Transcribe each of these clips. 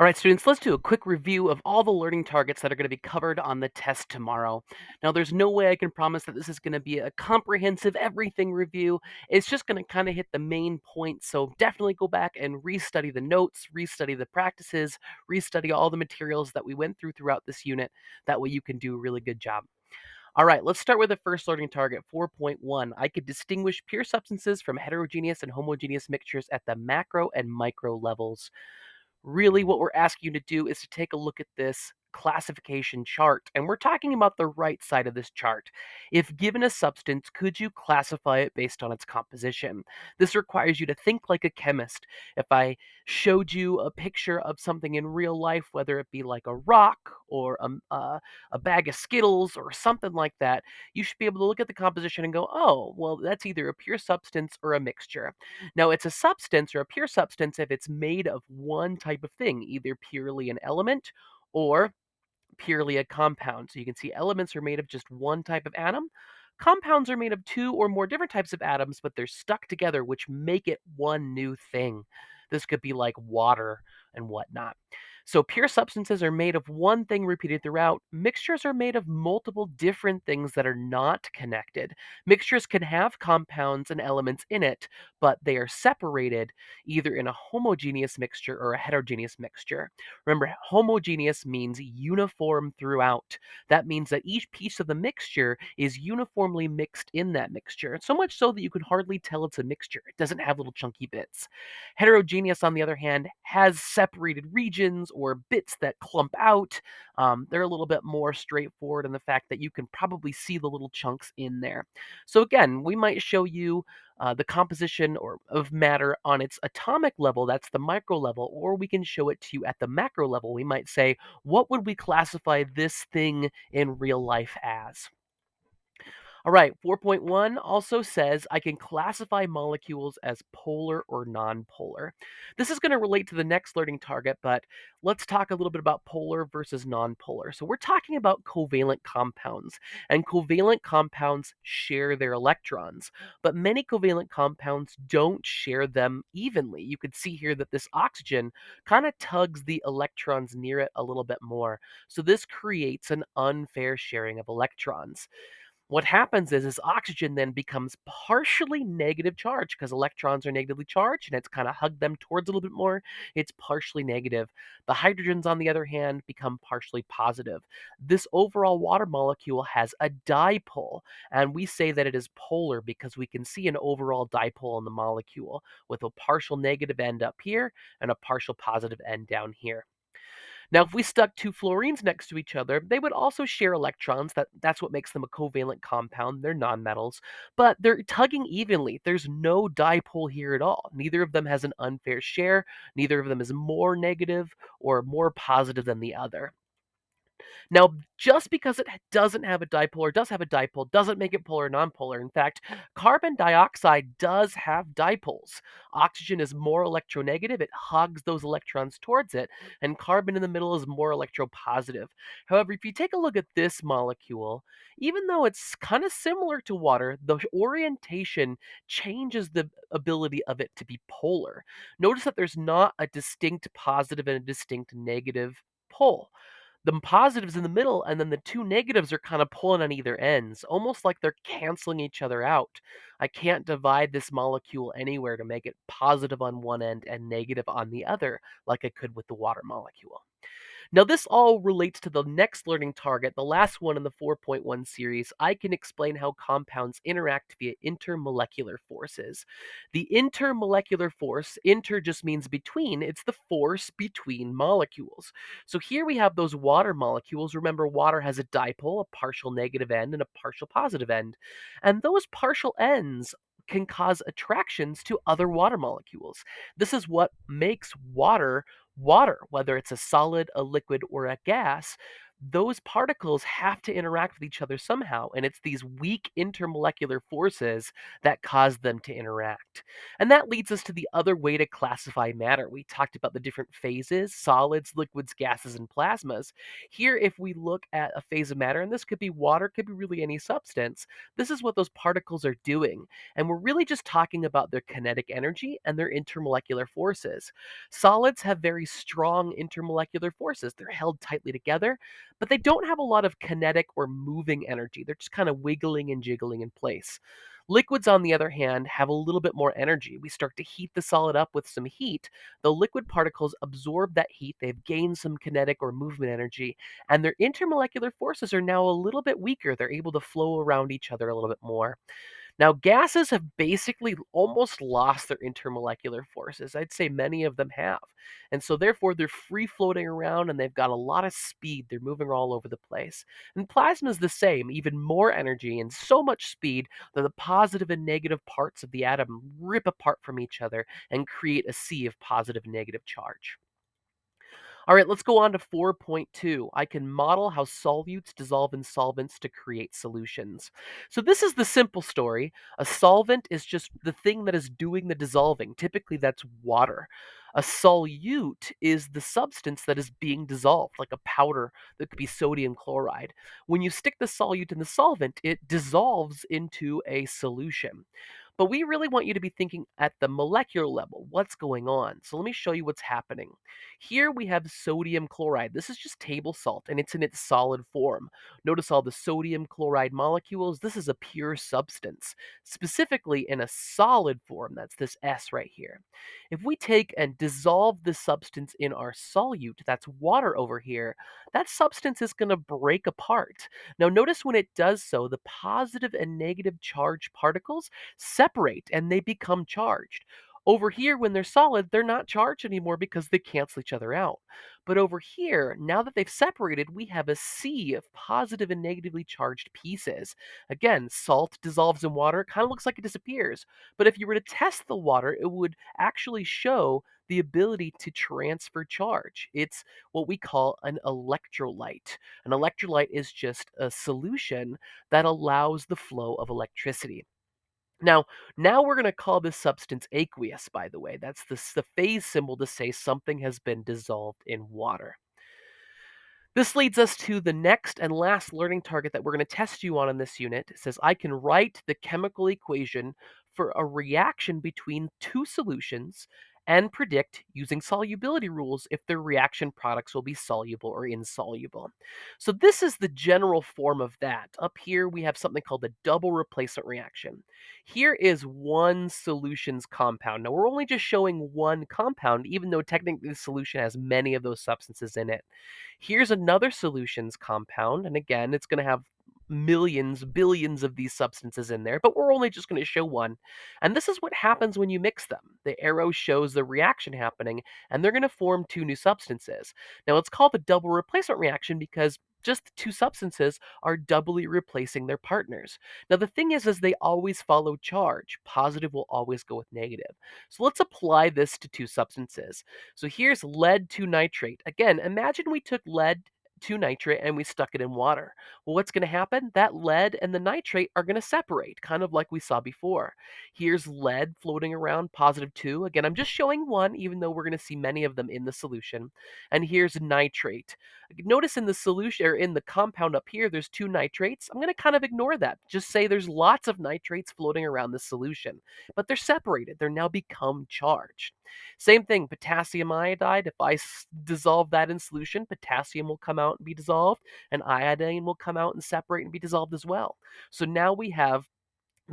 All right, students, let's do a quick review of all the learning targets that are going to be covered on the test tomorrow. Now, there's no way I can promise that this is going to be a comprehensive everything review. It's just going to kind of hit the main points. So definitely go back and restudy the notes, restudy the practices, restudy all the materials that we went through throughout this unit. That way you can do a really good job. All right, let's start with the first learning target, 4.1. I could distinguish pure substances from heterogeneous and homogeneous mixtures at the macro and micro levels really what we're asking you to do is to take a look at this classification chart. And we're talking about the right side of this chart. If given a substance, could you classify it based on its composition? This requires you to think like a chemist. If I showed you a picture of something in real life, whether it be like a rock or a, uh, a bag of Skittles or something like that, you should be able to look at the composition and go, oh, well, that's either a pure substance or a mixture. Now, it's a substance or a pure substance if it's made of one type of thing, either purely an element or purely a compound. So you can see elements are made of just one type of atom. Compounds are made of two or more different types of atoms, but they're stuck together, which make it one new thing. This could be like water and whatnot. So pure substances are made of one thing repeated throughout. Mixtures are made of multiple different things that are not connected. Mixtures can have compounds and elements in it, but they are separated either in a homogeneous mixture or a heterogeneous mixture. Remember, homogeneous means uniform throughout. That means that each piece of the mixture is uniformly mixed in that mixture, so much so that you can hardly tell it's a mixture. It doesn't have little chunky bits. Heterogeneous, on the other hand, has separated regions or bits that clump out. Um, they're a little bit more straightforward in the fact that you can probably see the little chunks in there. So again, we might show you uh, the composition or of matter on its atomic level, that's the micro level, or we can show it to you at the macro level. We might say, what would we classify this thing in real life as? All right, 4.1 also says I can classify molecules as polar or nonpolar. This is going to relate to the next learning target, but let's talk a little bit about polar versus nonpolar. So we're talking about covalent compounds, and covalent compounds share their electrons, but many covalent compounds don't share them evenly. You can see here that this oxygen kind of tugs the electrons near it a little bit more. So this creates an unfair sharing of electrons what happens is, is oxygen then becomes partially negative charge because electrons are negatively charged and it's kind of hugged them towards a little bit more. It's partially negative. The hydrogens, on the other hand, become partially positive. This overall water molecule has a dipole, and we say that it is polar because we can see an overall dipole in the molecule with a partial negative end up here and a partial positive end down here. Now, if we stuck two fluorines next to each other, they would also share electrons. That, that's what makes them a covalent compound. They're nonmetals, but they're tugging evenly. There's no dipole here at all. Neither of them has an unfair share. Neither of them is more negative or more positive than the other. Now, just because it doesn't have a dipole or does have a dipole doesn't make it polar or nonpolar. In fact, carbon dioxide does have dipoles. Oxygen is more electronegative, it hugs those electrons towards it, and carbon in the middle is more electropositive. However, if you take a look at this molecule, even though it's kind of similar to water, the orientation changes the ability of it to be polar. Notice that there's not a distinct positive and a distinct negative pole the positives in the middle and then the two negatives are kind of pulling on either ends almost like they're canceling each other out. I can't divide this molecule anywhere to make it positive on one end and negative on the other like i could with the water molecule now, this all relates to the next learning target, the last one in the 4.1 series. I can explain how compounds interact via intermolecular forces. The intermolecular force, inter just means between, it's the force between molecules. So here we have those water molecules. Remember, water has a dipole, a partial negative end, and a partial positive end. And those partial ends can cause attractions to other water molecules. This is what makes water water, whether it's a solid, a liquid, or a gas. Those particles have to interact with each other somehow, and it's these weak intermolecular forces that cause them to interact. And that leads us to the other way to classify matter. We talked about the different phases solids, liquids, gases, and plasmas. Here, if we look at a phase of matter, and this could be water, could be really any substance, this is what those particles are doing. And we're really just talking about their kinetic energy and their intermolecular forces. Solids have very strong intermolecular forces, they're held tightly together but they don't have a lot of kinetic or moving energy. They're just kind of wiggling and jiggling in place. Liquids, on the other hand, have a little bit more energy. We start to heat the solid up with some heat. The liquid particles absorb that heat. They've gained some kinetic or movement energy, and their intermolecular forces are now a little bit weaker. They're able to flow around each other a little bit more. Now, gases have basically almost lost their intermolecular forces. I'd say many of them have. And so, therefore, they're free floating around and they've got a lot of speed. They're moving all over the place. And plasma is the same, even more energy and so much speed that the positive and negative parts of the atom rip apart from each other and create a sea of positive and negative charge. All right, let's go on to 4.2. I can model how solutes dissolve in solvents to create solutions. So, this is the simple story. A solvent is just the thing that is doing the dissolving. Typically, that's water. A solute is the substance that is being dissolved, like a powder that could be sodium chloride. When you stick the solute in the solvent, it dissolves into a solution. But we really want you to be thinking at the molecular level. What's going on? So let me show you what's happening. Here we have sodium chloride. This is just table salt and it's in its solid form. Notice all the sodium chloride molecules. This is a pure substance, specifically in a solid form. That's this S right here. If we take and dissolve the substance in our solute, that's water over here, that substance is going to break apart. Now, notice when it does so, the positive and negative charge particles separate and they become charged. Over here, when they're solid, they're not charged anymore because they cancel each other out. But over here, now that they've separated, we have a sea of positive and negatively charged pieces. Again, salt dissolves in water, kind of looks like it disappears. But if you were to test the water, it would actually show the ability to transfer charge. It's what we call an electrolyte. An electrolyte is just a solution that allows the flow of electricity. Now, now we're going to call this substance aqueous, by the way. That's the, the phase symbol to say something has been dissolved in water. This leads us to the next and last learning target that we're going to test you on in this unit. It says, I can write the chemical equation for a reaction between two solutions and predict using solubility rules if their reaction products will be soluble or insoluble. So this is the general form of that. Up here we have something called the double replacement reaction. Here is one solution's compound. Now we're only just showing one compound even though technically the solution has many of those substances in it. Here's another solutions compound and again it's going to have millions, billions of these substances in there, but we're only just going to show one. And this is what happens when you mix them. The arrow shows the reaction happening, and they're going to form two new substances. Now, it's called the double replacement reaction because just the two substances are doubly replacing their partners. Now the thing is is they always follow charge. Positive will always go with negative. So let's apply this to two substances. So here's lead 2 nitrate. Again, imagine we took lead 2 nitrate and we stuck it in water. Well, what's going to happen? That lead and the nitrate are going to separate, kind of like we saw before. Here's lead floating around, positive 2. Again, I'm just showing one, even though we're going to see many of them in the solution. And here's nitrate. Notice in the solution, or in the compound up here, there's two nitrates. I'm going to kind of ignore that. Just say there's lots of nitrates floating around the solution, but they're separated. They're now become charged. Same thing, potassium iodide. If I dissolve that in solution, potassium will come out and be dissolved, and iodine will come out and separate and be dissolved as well. So now we have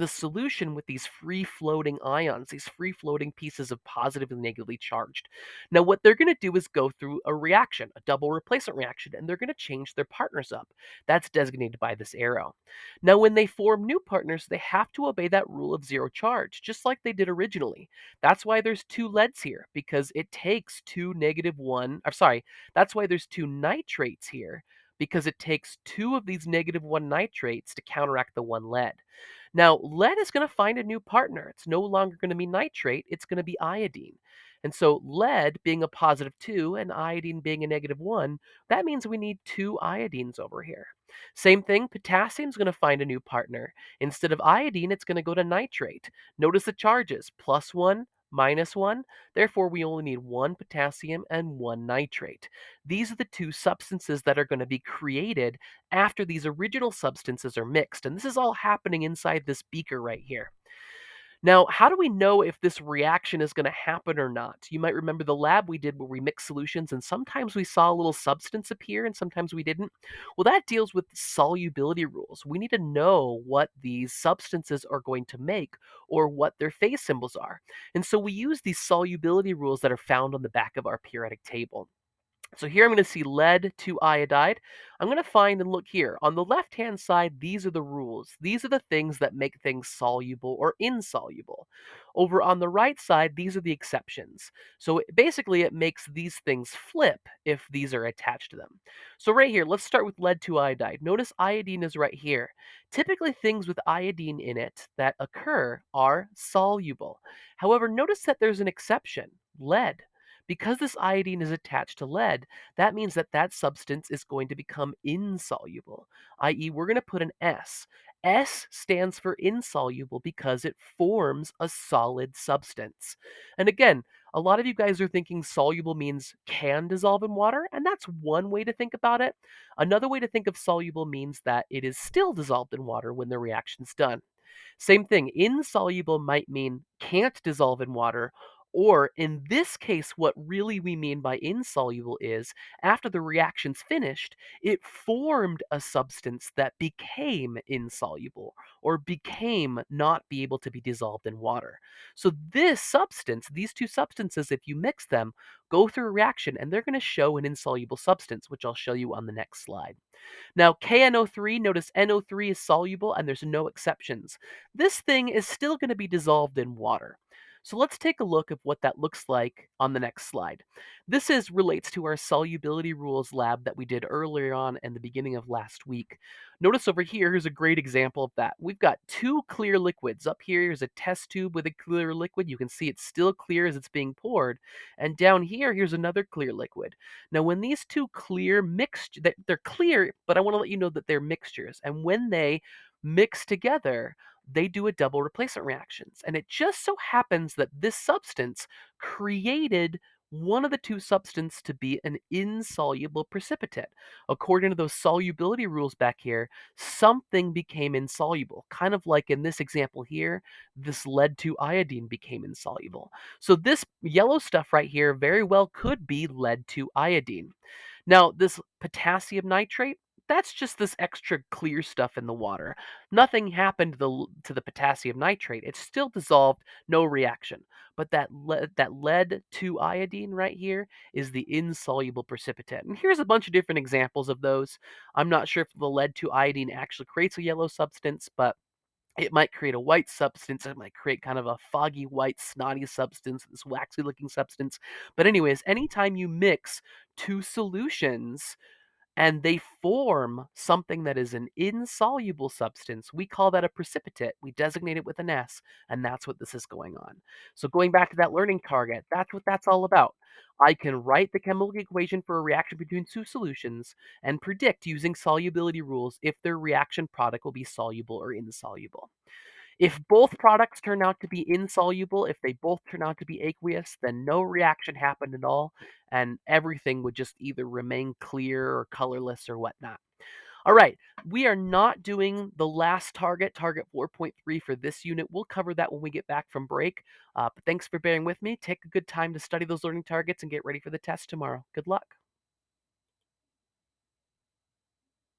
the solution with these free floating ions, these free floating pieces of positive and negatively charged. Now, what they're going to do is go through a reaction, a double replacement reaction, and they're going to change their partners up. That's designated by this arrow. Now, when they form new partners, they have to obey that rule of zero charge, just like they did originally. That's why there's two leads here, because it takes two negative one, or sorry, that's why there's two nitrates here, because it takes two of these negative one nitrates to counteract the one lead. Now, lead is going to find a new partner. It's no longer going to be nitrate, it's going to be iodine. And so lead being a positive 2 and iodine being a negative 1, that means we need two iodines over here. Same thing, potassium's going to find a new partner. Instead of iodine, it's going to go to nitrate. Notice the charges, plus 1, minus 1. Therefore, we only need one potassium and one nitrate. These are the two substances that are going to be created after these original substances are mixed. And this is all happening inside this beaker right here. Now, how do we know if this reaction is going to happen or not? You might remember the lab we did where we mixed solutions and sometimes we saw a little substance appear and sometimes we didn't. Well, that deals with solubility rules. We need to know what these substances are going to make or what their phase symbols are. And so we use these solubility rules that are found on the back of our periodic table. So here I'm going to see lead 2 iodide. I'm going to find and look here. On the left-hand side, these are the rules. These are the things that make things soluble or insoluble. Over on the right side, these are the exceptions. So it, basically, it makes these things flip if these are attached to them. So right here, let's start with lead 2 iodide. Notice iodine is right here. Typically, things with iodine in it that occur are soluble. However, notice that there's an exception, lead. Because this iodine is attached to lead, that means that that substance is going to become insoluble, i.e., we're going to put an S. S stands for insoluble because it forms a solid substance. And again, a lot of you guys are thinking soluble means can dissolve in water, and that's one way to think about it. Another way to think of soluble means that it is still dissolved in water when the reaction's done. Same thing, insoluble might mean can't dissolve in water, or in this case, what really we mean by insoluble is after the reaction's finished, it formed a substance that became insoluble or became not be able to be dissolved in water. So this substance, these two substances, if you mix them, go through a reaction and they're going to show an insoluble substance, which I'll show you on the next slide. Now, KNO3, notice NO3 is soluble and there's no exceptions. This thing is still going to be dissolved in water. So let's take a look at what that looks like on the next slide. This is relates to our solubility rules lab that we did earlier on in the beginning of last week. Notice over here, here's a great example of that. We've got two clear liquids. Up here, here is a test tube with a clear liquid. You can see it's still clear as it's being poured. And down here, here's another clear liquid. Now, when these two clear mixed, they're clear, but I want to let you know that they're mixtures. And when they mix together, they do a double replacement reactions. And it just so happens that this substance created one of the two substances to be an insoluble precipitate. According to those solubility rules back here, something became insoluble. Kind of like in this example here, this lead to iodine became insoluble. So this yellow stuff right here very well could be lead to iodine. Now, this potassium nitrate, that's just this extra clear stuff in the water. Nothing happened to the to the potassium nitrate. It's still dissolved, no reaction. But that lead, that lead to iodine right here is the insoluble precipitate. And here's a bunch of different examples of those. I'm not sure if the lead to iodine actually creates a yellow substance, but it might create a white substance. It might create kind of a foggy white snotty substance, this waxy looking substance. But anyways, anytime you mix two solutions, and they form something that is an insoluble substance. We call that a precipitate. We designate it with an S, and that's what this is going on. So going back to that learning target, that's what that's all about. I can write the chemical equation for a reaction between two solutions and predict using solubility rules if their reaction product will be soluble or insoluble. If both products turn out to be insoluble, if they both turn out to be aqueous, then no reaction happened at all, and everything would just either remain clear or colorless or whatnot. All right, we are not doing the last target, target 4.3 for this unit. We'll cover that when we get back from break. Uh, but thanks for bearing with me. Take a good time to study those learning targets and get ready for the test tomorrow. Good luck.